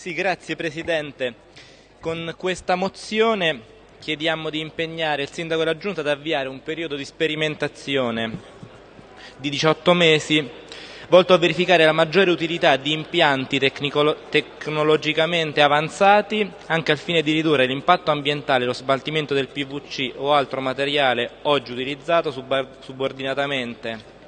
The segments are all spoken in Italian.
Sì, grazie Presidente. Con questa mozione chiediamo di impegnare il Sindaco e la Giunta ad avviare un periodo di sperimentazione di 18 mesi volto a verificare la maggiore utilità di impianti tecnologicamente avanzati anche al fine di ridurre l'impatto ambientale lo smaltimento del PVC o altro materiale oggi utilizzato subordinatamente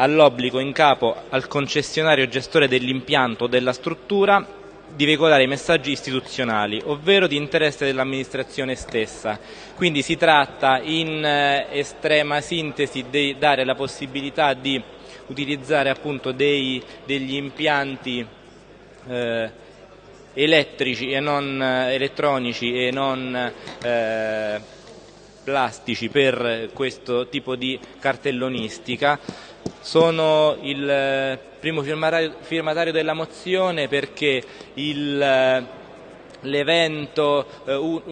all'obbligo in capo al concessionario gestore dell'impianto o della struttura di veicolare i messaggi istituzionali, ovvero di interesse dell'amministrazione stessa. Quindi si tratta in eh, estrema sintesi di dare la possibilità di utilizzare appunto dei, degli impianti eh, elettrici e non eh, elettronici e non eh, plastici per questo tipo di cartellonistica sono il eh, primo firmatario della mozione perché il l'evento, eh,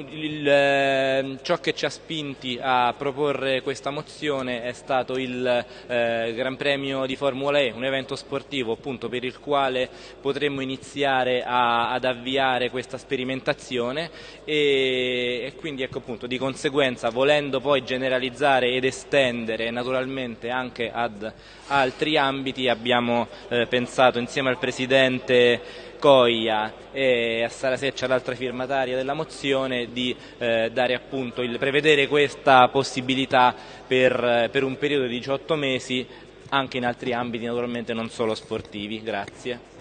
eh, ciò che ci ha spinti a proporre questa mozione è stato il eh, Gran Premio di Formula E, un evento sportivo appunto per il quale potremmo iniziare a, ad avviare questa sperimentazione e, e quindi ecco appunto di conseguenza volendo poi generalizzare ed estendere naturalmente anche ad altri ambiti abbiamo eh, pensato insieme al Presidente Coia e a Sara Seccia, l'altra firmataria della mozione, di eh, appunto il, prevedere questa possibilità per, per un periodo di 18 mesi anche in altri ambiti naturalmente non solo sportivi. Grazie.